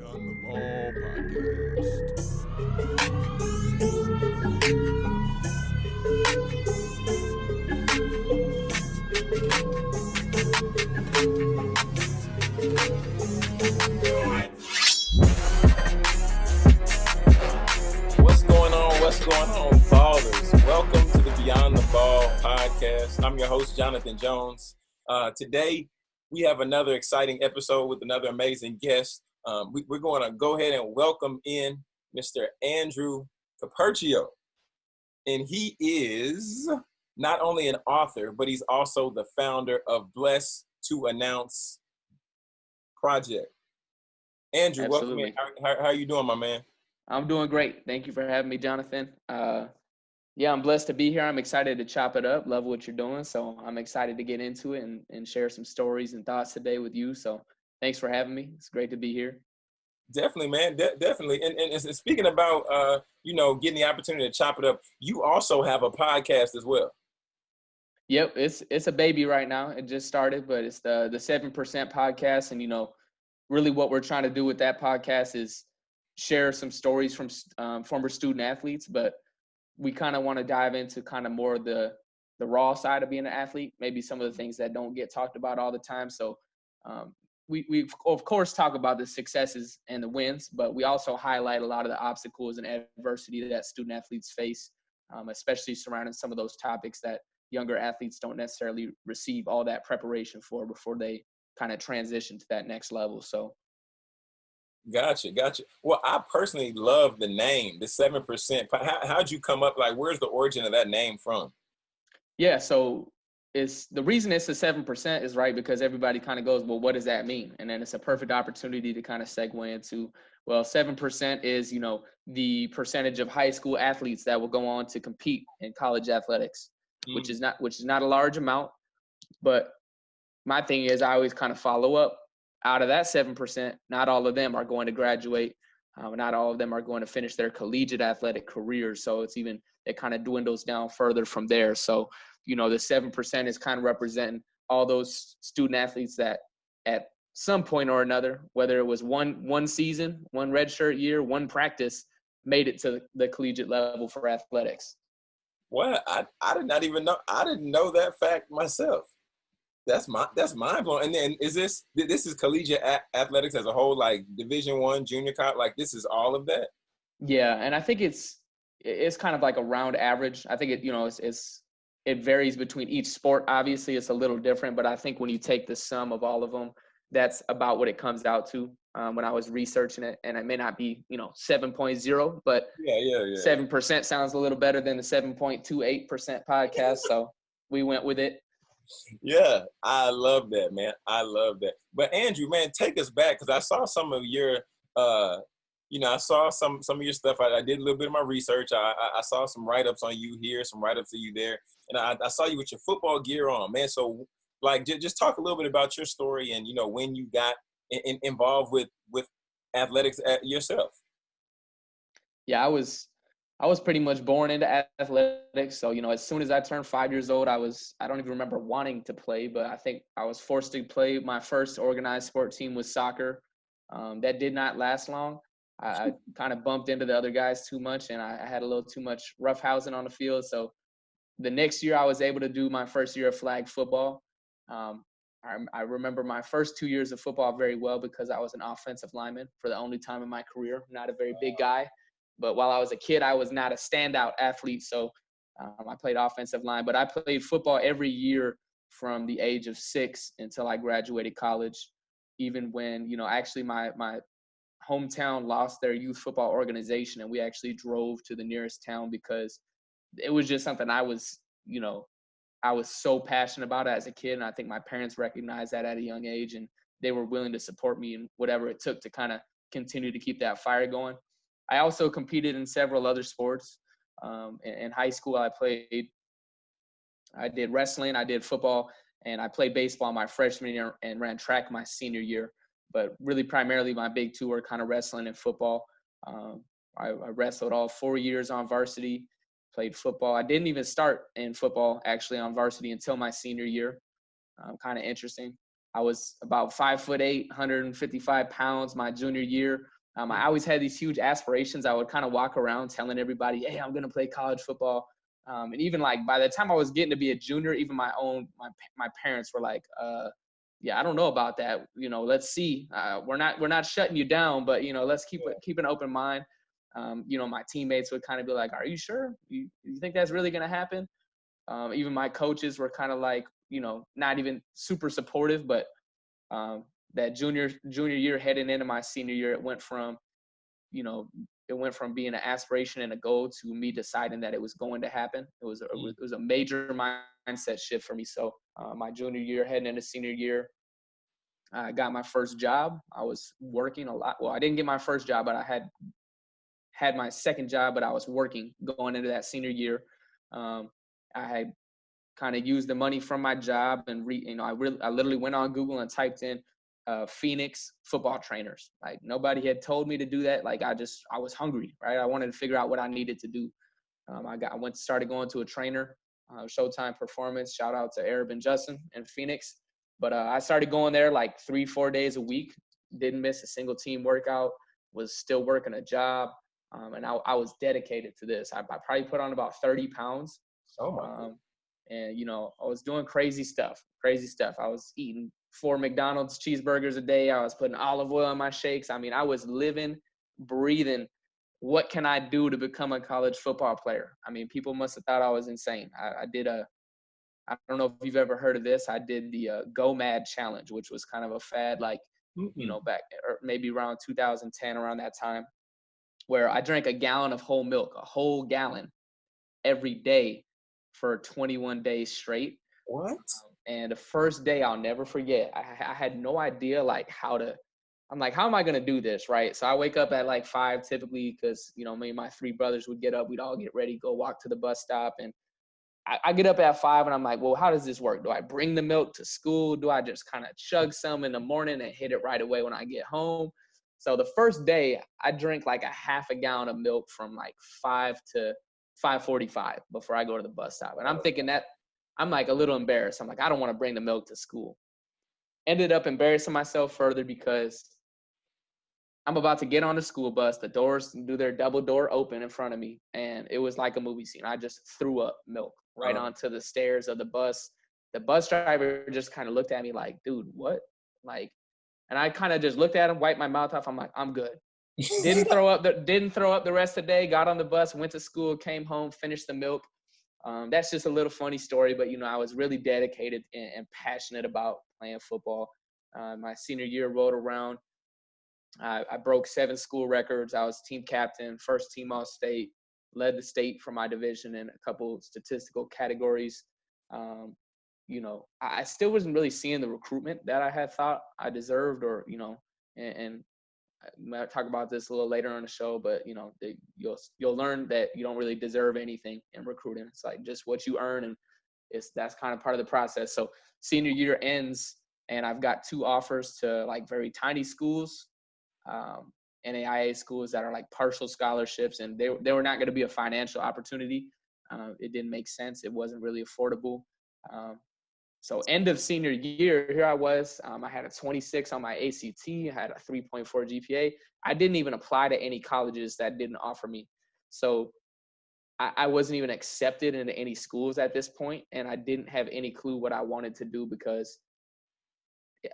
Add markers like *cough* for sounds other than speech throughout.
Beyond the Ball podcast. What's going on? What's going on, ballers? Welcome to the Beyond the Ball podcast. I'm your host, Jonathan Jones. Uh, today, we have another exciting episode with another amazing guest. Um, we, are going to go ahead and welcome in Mr. Andrew Caperchio. And he is not only an author, but he's also the founder of Blessed to Announce Project. Andrew, welcome in. How, how, how are you doing, my man? I'm doing great. Thank you for having me, Jonathan. Uh, yeah, I'm blessed to be here. I'm excited to chop it up. Love what you're doing. So I'm excited to get into it and, and share some stories and thoughts today with you. So thanks for having me. It's great to be here. Definitely, man. De- definitely. And, and, and, speaking about, uh, you know, getting the opportunity to chop it up, you also have a podcast as well. Yep, it's it's a baby right now. It just started, but it's the the seven percent podcast, and you know, really what we're trying to do with that podcast is share some stories from um, former student athletes, but we kind of want to dive into kind of more the the raw side of being an athlete, maybe some of the things that don't get talked about all the time. So um, we we of course talk about the successes and the wins, but we also highlight a lot of the obstacles and adversity that student athletes face, um, especially surrounding some of those topics that younger athletes don't necessarily receive all that preparation for before they kind of transition to that next level. So Gotcha, gotcha. Well, I personally love the name, the seven percent. How, how'd you come up? Like, where's the origin of that name from? Yeah, so it's the reason it's a seven percent is right because everybody kind of goes, well, what does that mean? And then it's a perfect opportunity to kind of segue into, well, seven percent is you know the percentage of high school athletes that will go on to compete in college athletics, mm. which is not which is not a large amount, but my thing is I always kind of follow up out of that 7%, not all of them are going to graduate. Um, not all of them are going to finish their collegiate athletic careers. So it's even, it kind of dwindles down further from there. So, you know, the 7% is kind of representing all those student athletes that at some point or another, whether it was one, one season, one redshirt year, one practice, made it to the collegiate level for athletics. Well, I, I did not even know, I didn't know that fact myself that's my that's mind blowing. And then is this this is collegiate athletics as a whole, like Division One, junior college, like this is all of that. Yeah, and I think it's it's kind of like a round average. I think it you know it's, it's it varies between each sport. Obviously, it's a little different, but I think when you take the sum of all of them, that's about what it comes out to. Um, when I was researching it, and it may not be you know 7.0, but yeah, yeah, yeah. Seven percent sounds a little better than the 7.28 percent podcast, so we went with it yeah, I love that, man. I love that. But Andrew, man, take us back because I saw some of your, uh, you know, I saw some some of your stuff. I, I did a little bit of my research. I, I, I saw some write ups on you here, some write ups of you there, and I, I saw you with your football gear on, man. So, like, j- just talk a little bit about your story and you know when you got in, in, involved with with athletics yourself. Yeah, I was I was pretty much born into athletics. So, you know, as soon as I turned five years old, I was, I don't even remember wanting to play, but I think I was forced to play. My first organized sport team was soccer. Um, that did not last long. I, I kind of bumped into the other guys too much and I, I had a little too much roughhousing on the field. So the next year I was able to do my first year of flag football. Um, I, I remember my first two years of football very well because I was an offensive lineman for the only time in my career. Not a very big guy, but while I was a kid, I was not a standout athlete. So um, I played offensive line, but I played football every year from the age of six until I graduated college. Even when, you know, actually my, my hometown lost their youth football organization and we actually drove to the nearest town because it was just something I was, you know, I was so passionate about as a kid. And I think my parents recognized that at a young age and they were willing to support me in whatever it took to kind of continue to keep that fire going. I also competed in several other sports. Um, in, in, high school, I played, I did wrestling, I did football, and I played baseball my freshman year and ran track my senior year. But really, primarily, my big two were kind of wrestling and football. Um, I, I wrestled all four years on varsity, played football. I didn't even start in football actually on varsity until my senior year. Um, kind of interesting. I was about five foot eight, 155 pounds my junior year. Um, I always had these huge aspirations. I would kind of walk around telling everybody, "Hey, I'm gonna play college football." Um, and even like by the time I was getting to be a junior, even my own my my parents were like, uh, "Yeah, I don't know about that. You know, let's see. Uh, we're not we're not shutting you down, but you know, let's keep keep an open mind." Um, you know, my teammates would kind of be like, "Are you sure? You you think that's really gonna happen?" Um, even my coaches were kind of like, you know, not even super supportive, but um, that junior junior year heading into my senior year, it went from, you know, it went from being an aspiration and a goal to me deciding that it was going to happen. It was a, mm. it was a major mindset shift for me. So uh, my junior year heading into senior year, I got my first job. I was working a lot. Well, I didn't get my first job, but I had had my second job, but I was working going into that senior year. Um, I had kind of used the money from my job and re, you know I really I literally went on Google and typed in uh, Phoenix football trainers. Like nobody had told me to do that. Like I just I was hungry, right? I wanted to figure out what I needed to do. Um, I got I went started going to a trainer, uh, Showtime Performance. Shout out to Arab and Justin in Phoenix. But uh, I started going there like three four days a week. Didn't miss a single team workout. Was still working a job. Um, and I, I, was dedicated to this. I, I, probably put on about 30 pounds. Oh my. Um, and you know, I was doing crazy stuff, crazy stuff. I was eating four McDonald's cheeseburgers a day. I was putting olive oil in my shakes. I mean, I was living, breathing. What can I do to become a college football player? I mean, people must have thought I was insane. I, I did a, I don't know if you've ever heard of this. I did the uh, GOMAD Challenge, which was kind of a fad, like you know, back or maybe around 2010, around that time, where I drank a gallon of whole milk, a whole gallon, every day for 21 days straight. What? And the first day I'll never forget. I, I had no idea like how to. I'm like, how am I gonna do this, right? So I wake up at like five typically because you know me and my three brothers would get up. We'd all get ready, go walk to the bus stop, and I, I get up at five and I'm like, well, how does this work? Do I bring the milk to school? Do I just kind of chug some in the morning and hit it right away when I get home? So the first day I drink like a half a gallon of milk from like five to 5:45 before I go to the bus stop, and I'm thinking that I'm like a little embarrassed. I'm like, I don't want to bring the milk to school. Ended up embarrassing myself further because I'm about to get on the school bus. The doors do their double door open in front of me, and it was like a movie scene. I just threw up milk right uh-huh. onto the stairs of the bus. The bus driver just kind of looked at me like, "Dude, what?" Like, and I kind of just looked at him, wiped my mouth off. I'm like, "I'm good." didn't *laughs* throw up the didn't throw up the rest of the day. Got on the bus, went to school, came home, finished the milk. Um, that's just a little funny story, but you know I was really dedicated and, and passionate about playing football. Uh, my senior year rolled around. I, I, broke seven school records. I was team captain, first team all state, led the state for my division in a couple statistical categories. Um, you know, I, still wasn't really seeing the recruitment that I had thought I deserved, or you know, and, and might talk about this a little later on the show, but you know, they, you'll you'll learn that you don't really deserve anything in recruiting. It's like just what you earn, and it's that's kind of part of the process. So senior year ends, and I've got two offers to like very tiny schools, um, NAIA schools that are like partial scholarships, and they they were not going to be a financial opportunity. Uh, it didn't make sense. It wasn't really affordable. Um, so end of senior year, here I was. Um, I had a 26 on my ACT. I had a 3.4 GPA. I didn't even apply to any colleges that didn't offer me. So I, I wasn't even accepted into any schools at this point, and I didn't have any clue what I wanted to do because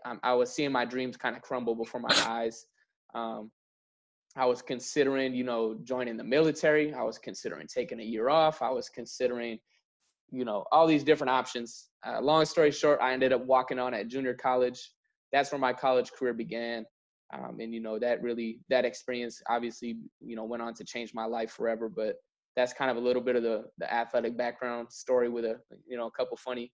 I, I was seeing my dreams kind of crumble before my *coughs* eyes. Um, I was considering, you know, joining the military. I was considering taking a year off. I was considering you know, all these different options. Uh, long story short, I ended up walking on at junior college. That's where my college career began. Um, and, you know, that really, that experience obviously, you know, went on to change my life forever. But that's kind of a little bit of the, the athletic background story with a, you know, a couple funny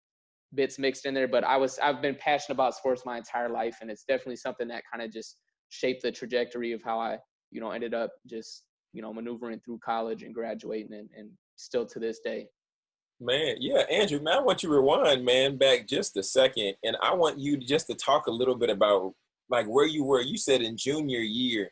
bits mixed in there. But I was, I've been passionate about sports my entire life. And it's definitely something that kind of just shaped the trajectory of how I, you know, ended up just, you know, maneuvering through college and graduating and, and still to this day Man, yeah, Andrew, man, I want you to rewind, man, back just a second. And I want you just to talk a little bit about like where you were. You said in junior year,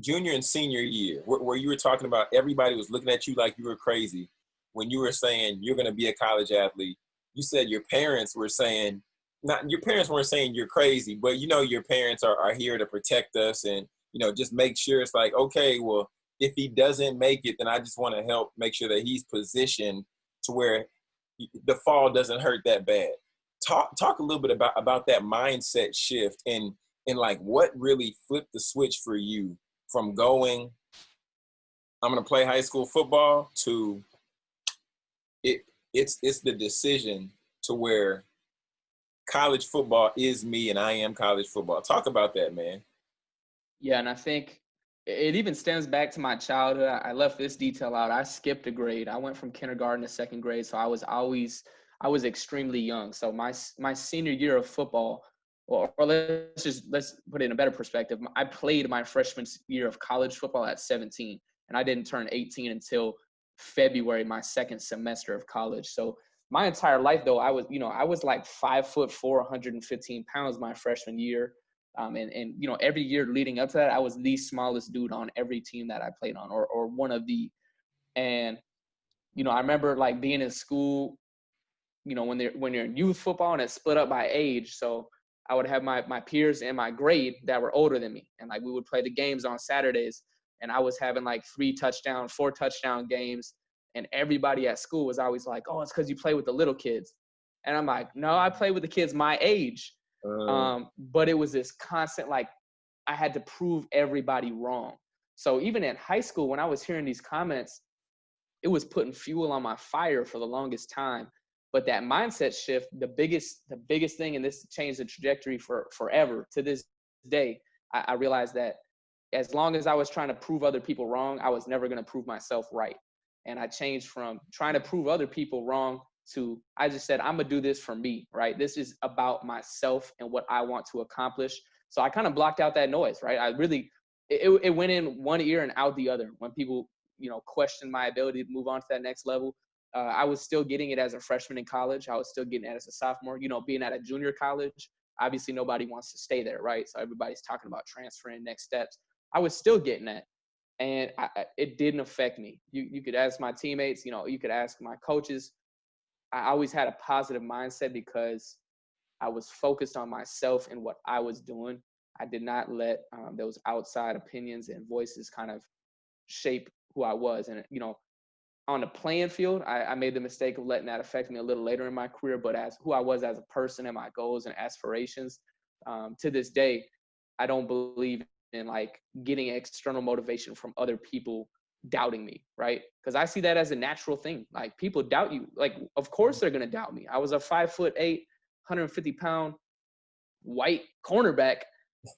junior and senior year, where, where you were talking about everybody was looking at you like you were crazy when you were saying you're going to be a college athlete. You said your parents were saying, not your parents weren't saying you're crazy, but you know your parents are, are here to protect us and you know just make sure it's like okay, well if he doesn't make it, then I just want to help make sure that he's positioned to where the fall doesn't hurt that bad. Talk talk a little bit about about that mindset shift and and like what really flipped the switch for you from going I'm going to play high school football to it it's it's the decision to where college football is me and I am college football. Talk about that, man. Yeah, and I think it even stems back to my childhood. I left this detail out. I skipped a grade. I went from kindergarten to second grade, so I was always I was extremely young. So my my senior year of football, or, let's just let's put it in a better perspective. I played my freshman year of college football at 17, and I didn't turn 18 until February, my second semester of college. So my entire life though i was you know i was like five foot four 115 pounds my freshman year um, and, and you know every year leading up to that i was the smallest dude on every team that i played on or, or one of the and you know i remember like being in school you know when they're when you're in youth football and it's split up by age so i would have my my peers in my grade that were older than me and like we would play the games on saturdays and i was having like three touchdown four touchdown games and everybody at school was always like, "Oh, it's because you play with the little kids," and I'm like, "No, I play with the kids my age." Uh, um, but it was this constant like I had to prove everybody wrong. So even in high school, when I was hearing these comments, it was putting fuel on my fire for the longest time. But that mindset shift, the biggest, the biggest thing, and this changed the trajectory for forever to this day. I, I realized that as long as I was trying to prove other people wrong, I was never going to prove myself right and I changed from trying to prove other people wrong to I just said I'm gonna do this for me, right? This is about myself and what I want to accomplish. So I kind of blocked out that noise, right? I really it, it went in one ear and out the other when people you know questioned my ability to move on to that next level. Uh, I was still getting it as a freshman in college. I was still getting it as a sophomore. You know, being at a junior college, obviously nobody wants to stay there, right? So everybody's talking about transferring next steps. I was still getting that and I, it didn't affect me. You you could ask my teammates, you know, you could ask my coaches. I always had a positive mindset because I was focused on myself and what I was doing. I did not let um, those outside opinions and voices kind of shape who I was. And you know, on the playing field, I, I made the mistake of letting that affect me a little later in my career. But as who I was as a person and my goals and aspirations, um, to this day, I don't believe in like getting external motivation from other people doubting me, right? Because I see that as a natural thing. Like people doubt you. Like, of course they're gonna doubt me. I was a five foot eight, 150 pound white cornerback,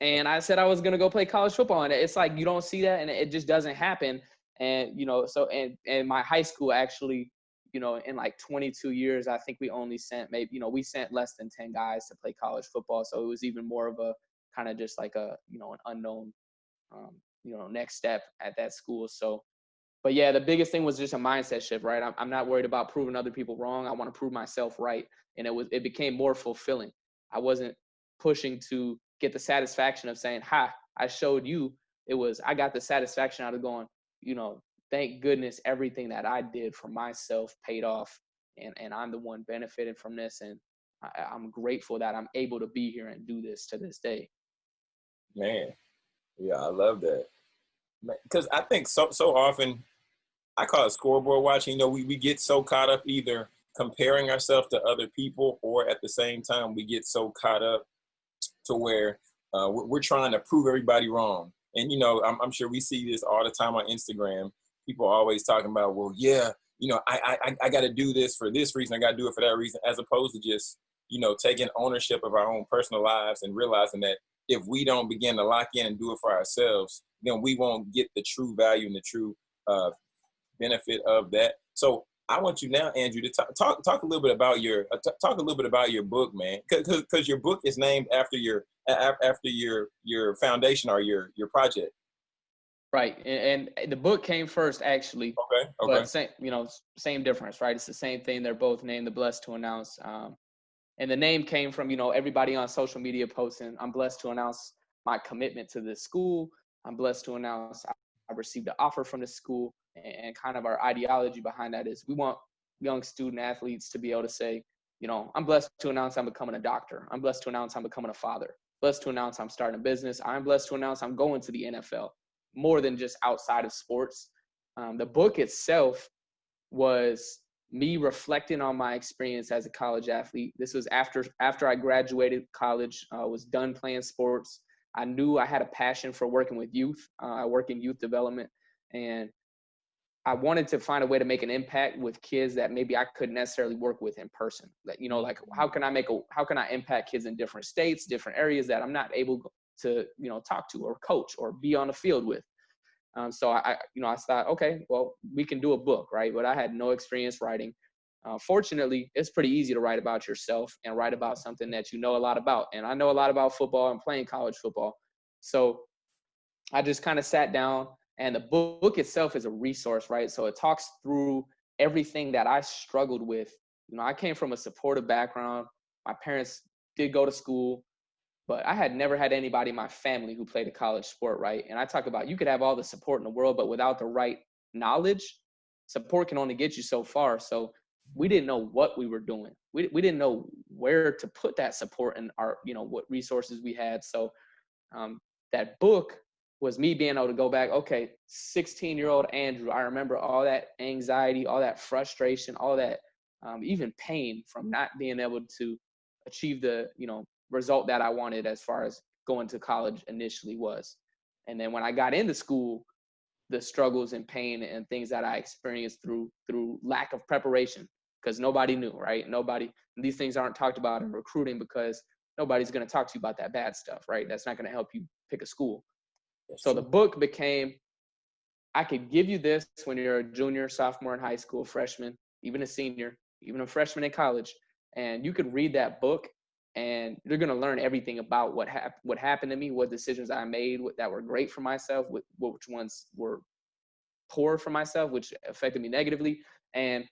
and I said I was gonna go play college football. And it's like you don't see that, and it just doesn't happen. And you know, so and and my high school actually, you know, in like 22 years, I think we only sent maybe you know we sent less than 10 guys to play college football. So it was even more of a kind of just like a you know an unknown um, you know next step at that school so but yeah the biggest thing was just a mindset shift right? I'm, I'm not worried about proving other people wrong i want to prove myself right and it was it became more fulfilling. I wasn't pushing to get the satisfaction of saying ha i showed you. It was i got the satisfaction out of going you know thank goodness everything that i did for myself paid off and and i'm the one benefiting from this and I, i'm grateful that i'm able to be here and do this to this day. Man, yeah, I love that. Because I think so so often, I call it scoreboard watching. You know, we, we get so caught up either comparing ourselves to other people, or at the same time, we get so caught up to where uh, we're, trying to prove everybody wrong. And you know, I'm, I'm sure we see this all the time on Instagram. People always talking about, well, yeah, you know, I I, I got to do this for this reason. I got to do it for that reason, as opposed to just you know taking ownership of our own personal lives and realizing that if we don't begin to lock in and do it for ourselves, then we won't get the true value and the true uh, benefit of that. So I want you now, Andrew, to talk talk, talk a little bit about your uh, talk a little bit about your book, man, because your book is named after your after your your foundation or your your project. Right, and, and the book came first, actually. Okay. Okay. But same, you know, same difference, right? It's the same thing. They're both named "The Blessed to Announce." Um, and the name came from you know everybody on social media posting i'm blessed to announce my commitment to this school i'm blessed to announce i received an offer from the school and kind of our ideology behind that is we want young student athletes to be able to say you know, I'm blessed to announce I'm becoming a doctor. I'm blessed to announce I'm becoming a father. Blessed to announce I'm starting a business. I'm blessed to announce I'm going to the NFL more than just outside of sports. Um, the book itself was me reflecting on my experience as a college athlete. This was after after I graduated college, uh, was done playing sports. I knew I had a passion for working with youth. Uh, I work in youth development, and I wanted to find a way to make an impact with kids that maybe I couldn't necessarily work with in person. That you know, like how can I make a how can I impact kids in different states, different areas that I'm not able to you know talk to or coach or be on the field with. Um, so I, you know, I thought, okay, well, we can do a book, right? But I had no experience writing. Uh, fortunately, it's pretty easy to write about yourself and write about something that you know a lot about. And I know a lot about football and playing college football. So I just kind of sat down, and the book itself is a resource, right? So it talks through everything that I struggled with. You know, I came from a supportive background. My parents did go to school but I had never had anybody in my family who played a college sport, right? And I talk about you could have all the support in the world, but without the right knowledge, support can only get you so far. So we didn't know what we were doing. We we didn't know where to put that support and our you know what resources we had. So um, that book was me being able to go back. Okay, 16 year old Andrew. I remember all that anxiety, all that frustration, all that um, even pain from not being able to achieve the you know result that I wanted as far as going to college initially was. And then when I got into school, the struggles and pain and things that I experienced through through lack of preparation because nobody knew, right? Nobody these things aren't talked about in recruiting because nobody's going to talk to you about that bad stuff, right? That's not going to help you pick a school. That's so true. the book became I could give you this when you're a junior, sophomore in high school, freshman, even a senior, even a freshman in college, and you could read that book and you're going to learn everything about what happened what happened to me what decisions i made that were great for myself which ones were poor for myself which affected me negatively and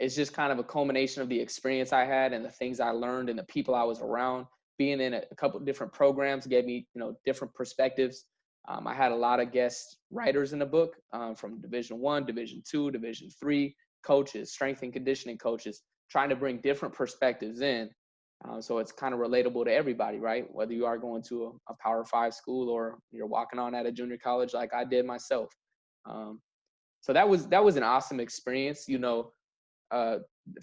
it's just kind of a culmination of the experience i had and the things i learned and the people i was around being in a, couple different programs gave me you know different perspectives um, i had a lot of guest writers in the book um, from division one division two division three coaches strength and conditioning coaches trying to bring different perspectives in uh, so it's kind of relatable to everybody, right? Whether you are going to a, a, Power Five school or you're walking on at a junior college, like I did myself. Um, so that was that was an awesome experience. You know, uh,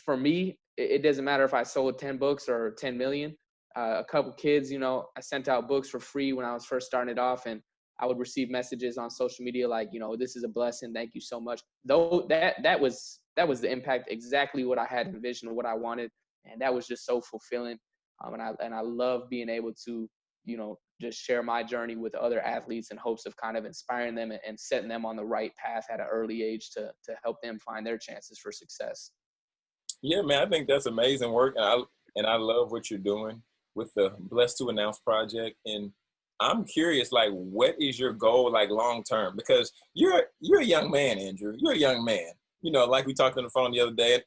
for me, it, it, doesn't matter if I sold ten books or ten million. Uh, a couple kids, you know, I sent out books for free when I was first starting it off, and I would receive messages on social media like, you know, this is a blessing. Thank you so much. Though that that was that was the impact exactly what I had envisioned, what I wanted and that was just so fulfilling. Um, and I and I love being able to you know just share my journey with other athletes in hopes of kind of inspiring them and, setting them on the right path at an early age to to help them find their chances for success. Yeah, man, I think that's amazing work, and I and I love what you're doing with the Blessed to Announce project. And I'm curious, like, what is your goal, like, long term? Because you're you're a young man, Andrew. You're a young man. You know, like we talked on the phone the other day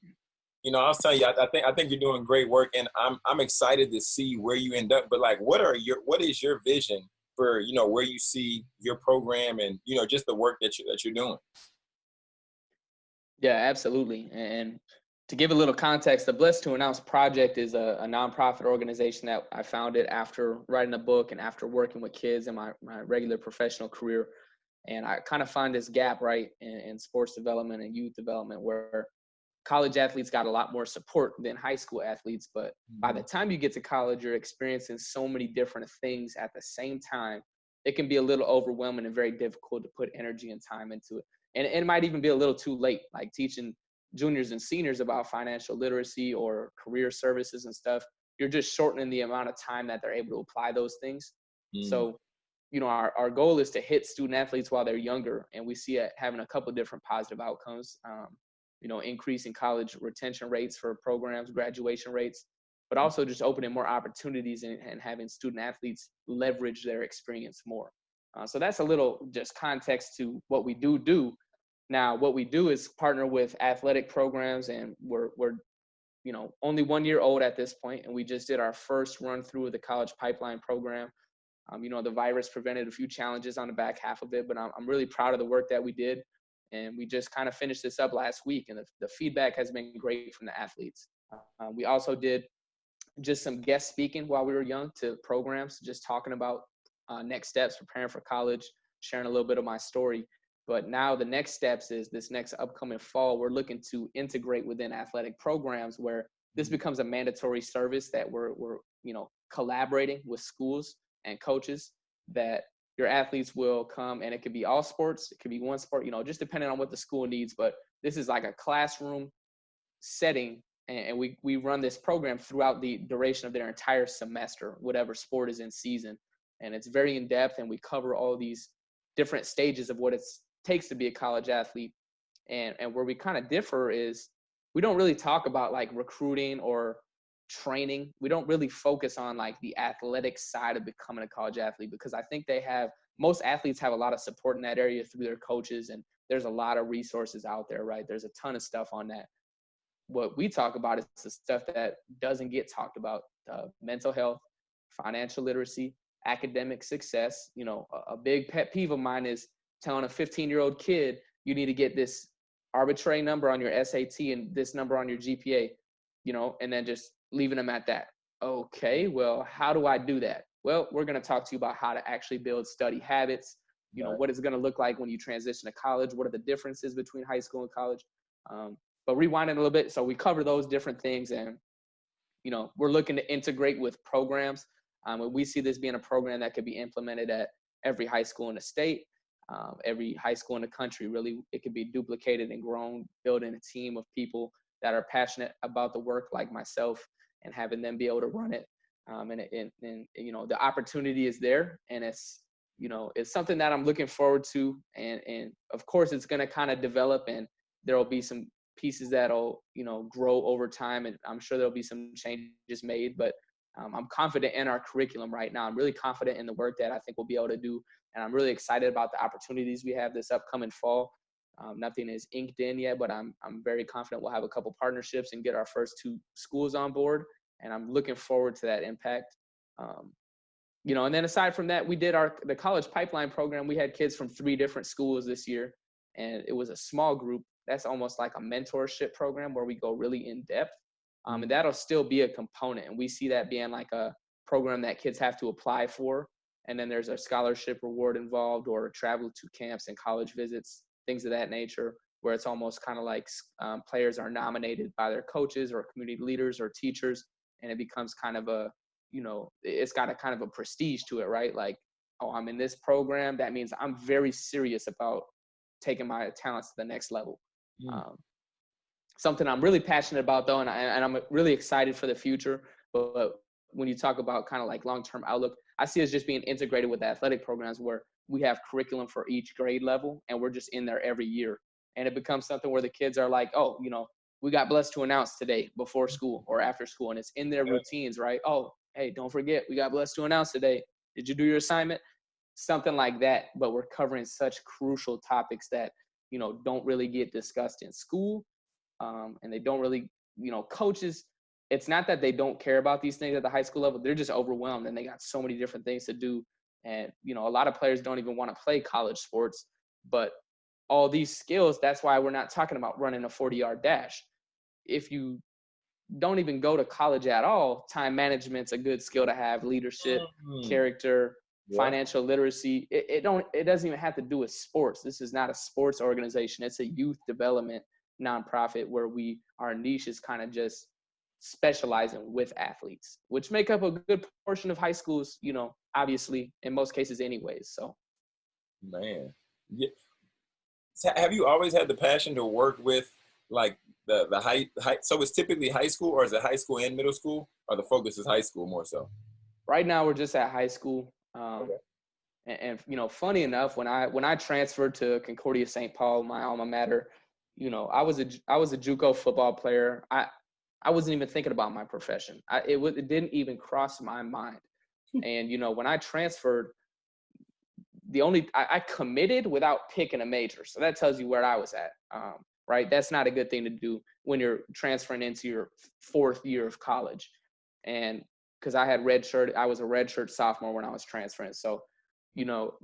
you know, I was telling you, I, I, think I think you're doing great work, and I'm I'm excited to see where you end up. But like, what are your what is your vision for you know where you see your program and you know just the work that you that you're doing? Yeah, absolutely. And to give a little context, the Blessed to Announce Project is a, a nonprofit organization that I founded after writing a book and after working with kids in my, my regular professional career. And I kind of find this gap, right, in, in sports development and youth development where college athletes got a lot more support than high school athletes but by the mm-hmm. time you get to college you're experiencing so many different things at the same time. It can be a little overwhelming and very difficult to put energy and time into it. And it might even be a little too late like teaching juniors and seniors about financial literacy or career services and stuff. You're just shortening the amount of time that they're able to apply those things. Mm. so you know our, our goal is to hit student athletes while they're younger and we see it having a couple different positive outcomes. Um, you know, increasing college retention rates for programs, graduation rates, but mm. also just opening more opportunities and, and having student athletes leverage their experience more. Uh, so that's a little just context to what we do do. Now, what we do is partner with athletic programs, and we're we're you know only one year old at this point, and we just did our first run through of the college pipeline program. Um, you know, the virus prevented a few challenges on the back half of it, but I'm, I'm really proud of the work that we did and we just kind of finished this up last week and the, the feedback has been great from the athletes Uh, we also did just some guest speaking while we were young to programs, just talking about uh, next steps, preparing for college, sharing a little bit of my story. But now the next steps is this next upcoming fall, we're looking to integrate within athletic programs where this mm-hmm. becomes a mandatory service that we're, we're you know, collaborating with schools and coaches that your athletes will come and it could be all sports, it could be one sport, you know, just depending on what the school needs. But this is like a classroom setting and we, we run this program throughout the duration of their entire semester, whatever sport is in season. And it's very in depth, and we cover all these different stages of what it takes to be a college athlete. And, and where we kind of differ is we don't really talk about like recruiting or training. We don't really focus on like the athletic side of becoming a college athlete because I think they have most athletes have a lot of support in that area through their coaches and there's a lot of resources out there, right? There's a ton of stuff on that what we talk about is the stuff that doesn't get talked about uh, mental health financial literacy academic success you know a, a, big pet peeve of mine is telling a 15 year old kid you need to get this arbitrary number on your sat and this number on your gpa you know and then just leaving them at that okay well how do i do that well we're going to talk to you about how to actually build study habits you know what it's going to look like when you transition to college what are the differences between high school and college um, but rewinding a little bit, so we cover those different things, and you know, we're looking to integrate with programs. Um, and we see this being a program that could be implemented at every high school in the state, um, every high school in the country. Really, it could be duplicated and grown, building a team of people that are passionate about the work, like myself, and having them be able to run it. Um, and, and, and you know, the opportunity is there, and it's you know, it's something that I'm looking forward to. And and of course, it's going to kind of develop, and there will be some pieces that'll you know grow over time and i'm sure there'll be some changes made but um, i'm confident in our curriculum right now i'm really confident in the work that i think we'll be able to do and i'm really excited about the opportunities we have this upcoming fall um, nothing is inked in yet but i'm i'm very confident we'll have a couple partnerships and get our first two schools on board and i'm looking forward to that impact um, you know and then aside from that we did our the college pipeline program we had kids from three different schools this year and it was a small group that's almost like a mentorship program where we go really in depth. Um, and mm-hmm. that'll still be a component. And we see that being like a program that kids have to apply for. And then there's a scholarship reward involved or travel to camps and college visits, things of that nature, where it's almost kind of like um, players are nominated by their coaches or community leaders or teachers. And it becomes kind of a, you know, it's got a kind of a prestige to it, right? Like, oh, I'm in this program. That means I'm very serious about taking my talents to the next level. Mm. Um, something I'm really passionate about though, and, I, and I'm really excited for the future. But, but when you talk about kind of like long-term outlook, I see us just being integrated with athletic programs where we have curriculum for each grade level, and we're just in there every year. And it becomes something where the kids are like, oh, you know, we got blessed to announce today before school or after school, and it's in their routines, right? Oh, hey, don't forget, we got blessed to announce today. Did you do your assignment? Something like that. But we're covering such crucial topics that you know don't really get discussed in school um, and they don't really you know coaches it's not that they don't care about these things at the high school level they're just overwhelmed and they got so many different things to do and you know a lot of players don't even want to play college sports but all these skills that's why we're not talking about running a 40 yard dash if you don't even go to college at all time management's a good skill to have leadership mm-hmm. character yeah. financial literacy. It, it don't it doesn't even have to do with sports. This is not a sports organization. It's a youth development nonprofit where we our niche is kind of just specializing with athletes, which make up a good portion of high schools, you know, obviously in most cases anyways. So man. Yeah. Have you always had the passion to work with like the the high, high so it's typically high school or is it high school and middle school or the focus is high school more so? Right now we're just at high school. Um, okay. and, and, you know, funny enough, when I when I transferred to Concordia St. Paul, my alma mater, you know, I was a I was a JUCO football player. I I wasn't even thinking about my profession. I, it, it didn't even cross my mind. Hmm. and you know, when I transferred, the only I, I, committed without picking a major. So that tells you where I was at. Um, right? That's not a good thing to do when you're transferring into your fourth year of college. And because I had red shirt. I was a red shirt sophomore when I was transferring. So, you know,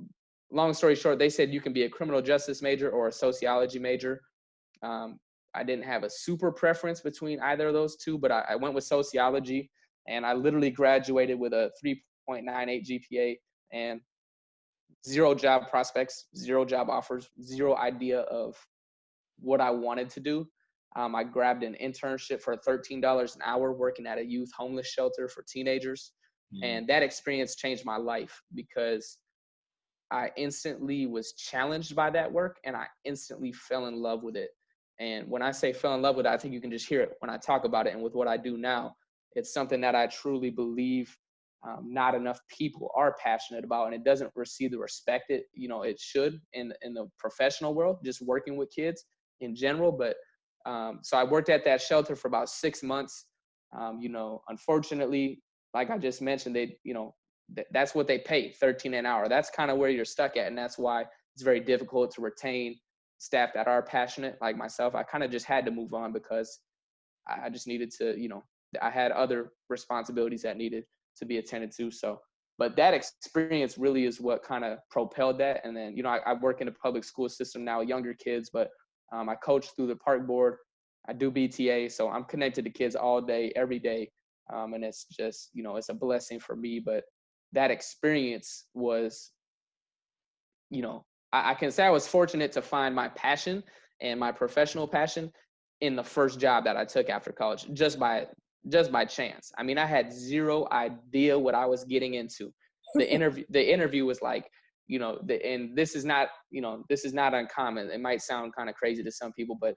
long story short, they said you can be a criminal justice major or a sociology major. Um, I didn't have a super preference between either of those two, but I, I went with sociology, and I literally graduated with a 3.98 GPA and zero job prospects, zero job offers, zero idea of what I wanted to do. Um, I grabbed an internship for $13 an hour working at a youth homeless shelter for teenagers. Mm. And that experience changed my life because I instantly was challenged by that work and I instantly fell in love with it. And when I say fell in love with it, I think you can just hear it when I talk about it. And with what I do now, it's something that I truly believe um, not enough people are passionate about, and it doesn't receive the respect it you know it should in in the professional world, just working with kids in general. But um, so I worked at that shelter for about six months. Um, you know, unfortunately, like I just mentioned, they you know th- that's what they pay, 13 an hour. That's kind of where you're stuck at, and that's why it's very difficult to retain staff that are passionate like myself. I kind of just had to move on because I just needed to, you know, I had other responsibilities that needed to be attended to. So, but that experience really is what kind of propelled that. And then, you know, I, I, work in the public school system now, younger kids, but um, I coach through the park board. I do BTA, so I'm connected to kids all day, every day, um, and it's just, you know, it's a blessing for me. But that experience was, you know, I, I can say I was fortunate to find my passion and my professional passion in the first job that I took after college, just by just by chance. I mean, I had zero idea what I was getting into. The *laughs* interview the interview was like, you know, the, and this is not, you know, this is not uncommon. It might sound kind of crazy to some people, but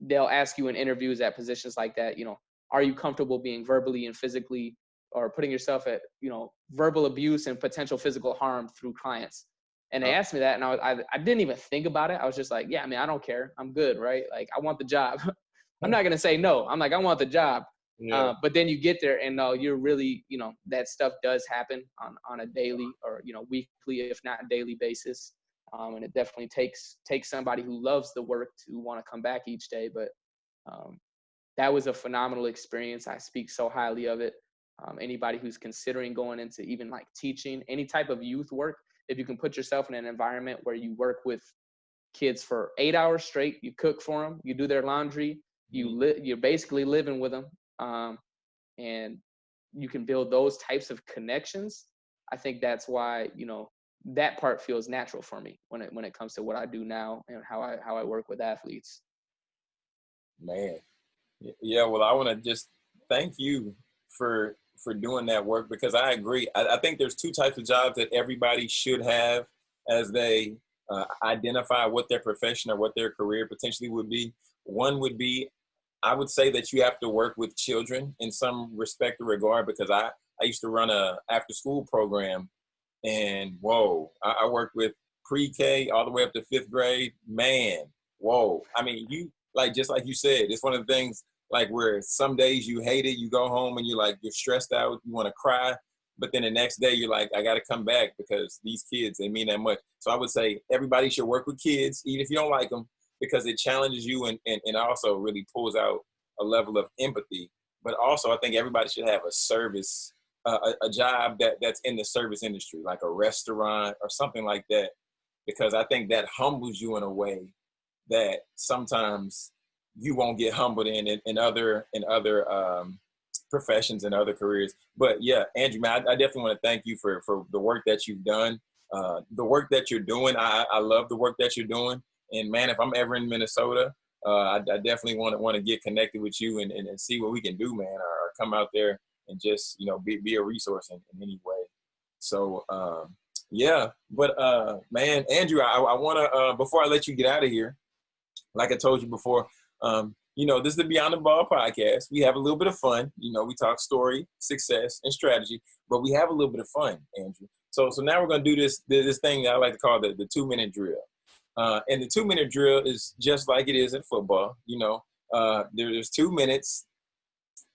they'll ask you in interviews at positions like that, you know, are you comfortable being verbally and physically or putting yourself at, you know, verbal abuse and potential physical harm through clients? And they asked me that, and I, was, I, I didn't even think about it. I was just like, yeah, I mean, I don't care. I'm good, right? Like, I want the job. *laughs* I'm not gonna say no. I'm like, I want the job. Yeah. Uh, but then you get there and uh, you're really, you know, that stuff does happen on, on a daily or, you know, weekly, if not daily basis. Um, and it definitely takes, takes somebody who loves the work to want to come back each day. But um, that was a phenomenal experience. I speak so highly of it. Um, anybody who's considering going into even like teaching any type of youth work, if you can put yourself in an environment where you work with kids for eight hours straight, you cook for them, you do their laundry, you mm-hmm. li- you're basically living with them um, and you can build those types of connections i think that's why you know that part feels natural for me when it when it comes to what i do now and how i how i work with athletes man yeah well i want to just thank you for for doing that work because i agree I, I, think there's two types of jobs that everybody should have as they uh, identify what their profession or what their career potentially would be one would be I would say that you have to work with children in some respect or regard because I, I used to run a after school program and whoa, I, I worked with pre-K all the way up to fifth grade. Man, whoa. I mean, you like just like you said, it's one of the things like where some days you hate it, you go home and you're like you're stressed out, you want to cry, but then the next day you're like, I got to come back because these kids they mean that much. So I would say everybody should work with kids, even if you don't like them, because it challenges you and, and, and also really pulls out a level of empathy. But also, I think everybody should have a service, uh, a, a job that, that's in the service industry, like a restaurant or something like that, because I think that humbles you in a way that sometimes you won't get humbled in in, in other in other um, professions and other careers. But yeah, Andrew, man, I, I definitely want to thank you for for the work that you've done, uh, the work that you're doing. I, I love the work that you're doing. And man, if I'm ever in Minnesota, uh, I, I, definitely want to want to get connected with you and, and, and, see what we can do, man, or, or, come out there and just you know be be a resource in, in any way. So um, yeah, but uh, man, Andrew, I, I want to uh, before I let you get out of here, like I told you before, um, you know, this is the Beyond the Ball podcast. We have a little bit of fun. You know, we talk story, success, and strategy, but we have a little bit of fun, Andrew. So so now we're gonna do this this thing that I like to call the, the two minute drill. Uh, and the two minute drill is just like it is in football. You know, uh, there's two minutes.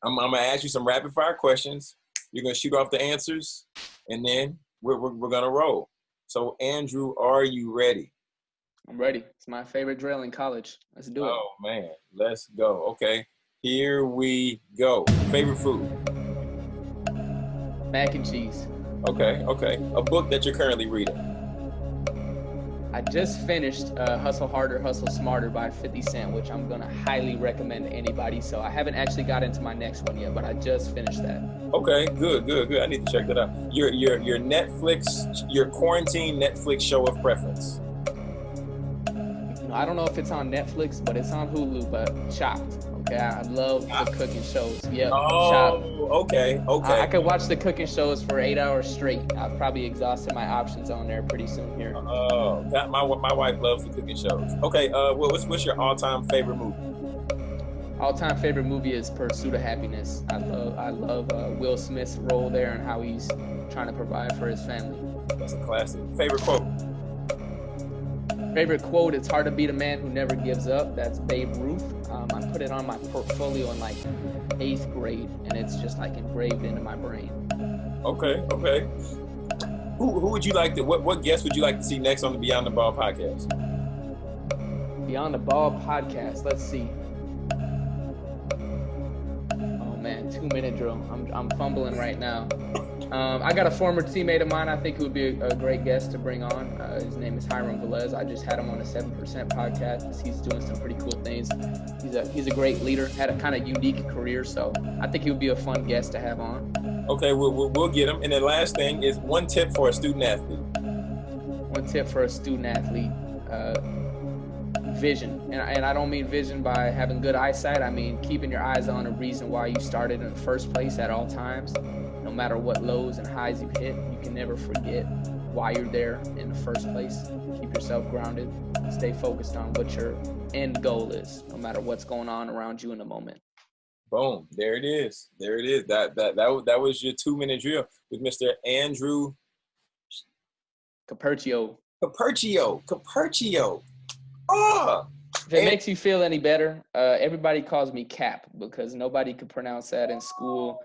I'm, I'm, gonna ask you some rapid fire questions. You're gonna shoot off the answers, and then we're, we're, we're gonna roll. So, Andrew, are you ready? I'm ready. It's my favorite drill in college. Let's do it. Oh man, let's go. Okay, here we go. Favorite food? Mac and cheese. Okay, okay. A book that you're currently reading? I I just finished uh, Hustle Harder, Hustle Smarter by 50 Cent, which I'm gonna highly recommend to anybody. So I haven't actually got into my next one yet, but I just finished that. Okay, good, good, good. I need to check that out. Your your your Netflix, your quarantine Netflix show of preference. I don't know if it's on Netflix, but it's on Hulu. But Chopped. Okay, I love the cooking shows. Yep. Oh, Chopped. okay, okay. I, I could watch the cooking shows for eight hours straight. I've probably exhausted my options on there pretty soon here. Oh, that, my my wife loves the cooking shows. Okay, uh, well, what's what's your all-time favorite movie? All-time favorite movie is Pursuit of Happiness. I love I love uh, Will Smith's role there and how he's trying to provide for his family. That's a classic. Favorite quote? Favorite quote: "It's hard to beat a man who never gives up." That's Babe Ruth. Um, I put it on my portfolio in like eighth grade, and it's just like engraved into my brain. Okay, okay. Who who would you like to? What what guest would you like to see next on the Beyond the Ball podcast? Beyond the Ball podcast. Let's see. Oh man, two minute drill. I'm I'm fumbling right now. Um, I got a former teammate of mine. I think who would be a, a great guest to bring on. Uh, his name is Hiram Velez. I just had him on a Seven Percent podcast. He's doing some pretty cool things. He's a he's a great leader. Had a kind of unique career, so I think he would be a fun guest to have on. Okay, we'll, we'll, we'll get him. And the last thing is one tip for a student athlete. One tip for a student athlete: uh, vision, and, and I don't mean vision by having good eyesight. I mean keeping your eyes on a reason why you started in the first place at all times. No matter what lows and highs you hit, you can never forget why you're there in the first place. Keep yourself grounded. Stay focused on what your end goal is, no matter what's going on around you in the moment. Boom! There it is. There it is. That that that was, that was your two minute drill with Mr. Andrew Capercio. Capercio. Capercio. Oh, If it And- makes you feel any better, uh, everybody calls me Cap because nobody could pronounce that in school,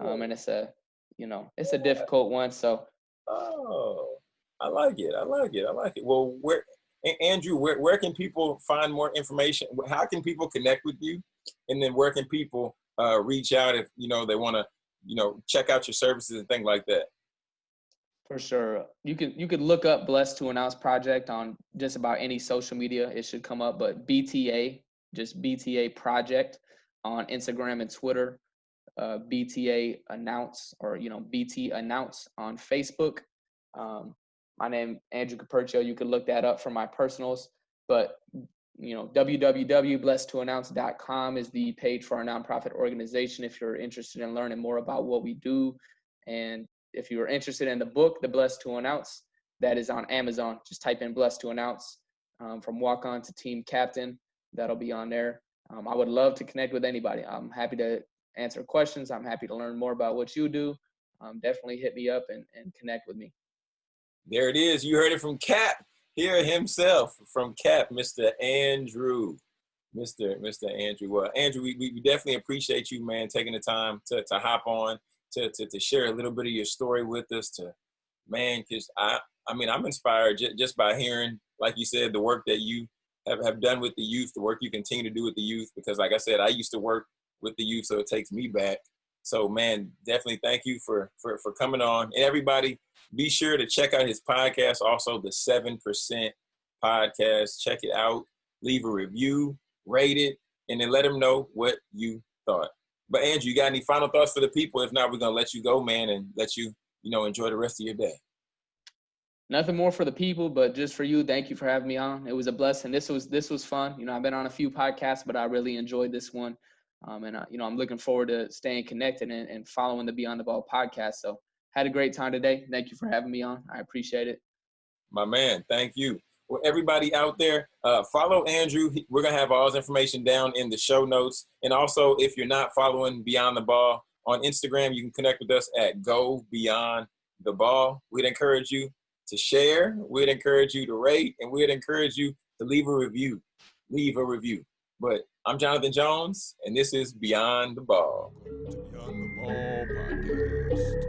um, and it's a, you know, it's a difficult one. So Oh, I like it. I like it. I like it. Well, where, Andrew, where, where can people find more information? How can people connect with you? And then where can people uh, reach out if, you know, they want to, you know, check out your services and things like that? For sure. You could you could look up Blessed to Announce Project on just about any social media. It should come up. But BTA, just BTA Project on Instagram and Twitter. Uh, BTA Announce or you know BT Announce on Facebook. Um, my name Andrew Capercio. You could look that up for my personals. But you know www.blessedtoannounce.com is the page for our nonprofit organization if you're interested in learning more about what we do and if you're interested in the book, The Blessed to Announce, that is on Amazon. Just type in Blessed to Announce um, from walk on to team captain. That'll be on there. Um, I would love to connect with anybody. I'm happy to answer questions. I'm happy to learn more about what you do. Um, definitely hit me up and, and connect with me. There it is. You heard it from Cap here himself, from Cap, Mr. Andrew. Mr. Mr. Andrew. Well, Andrew, we, we definitely appreciate you, man, taking the time to, to hop on, to, to, to share a little bit of your story with us, to, man, because I, I mean, I'm inspired j- just by hearing, like you said, the work that you have, have done with the youth, the work you continue to do with the youth, because like I said, I used to work with the youth, so it takes me back. So, man, definitely thank you for, for, for coming on. And everybody, be sure to check out his podcast, also the 7% podcast. Check it out, leave a review, rate it, and then let them know what you thought. But Andrew, you got any final thoughts for the people? If not, we're gonna let you go, man, and let you, you know, enjoy the rest of your day. Nothing more for the people, but just for you. Thank you for having me on. It was a blessing. This was this was fun. You know, I've been on a few podcasts, but I really enjoyed this one. Um, and uh, you know, I'm looking forward to staying connected and, and following the Beyond the Ball podcast. So, had a great time today. Thank you for having me on. I appreciate it. My man, thank you. Well, everybody out there, uh, follow Andrew. We're gonna have all his information down in the show notes. And also, if you're not following Beyond the Ball on Instagram, you can connect with us at Go Beyond the Ball. We'd encourage you to share. We'd encourage you to rate, and we'd encourage you to leave a review. Leave a review. But I'm Jonathan Jones, and this is Beyond the Ball. Beyond the Ball podcast.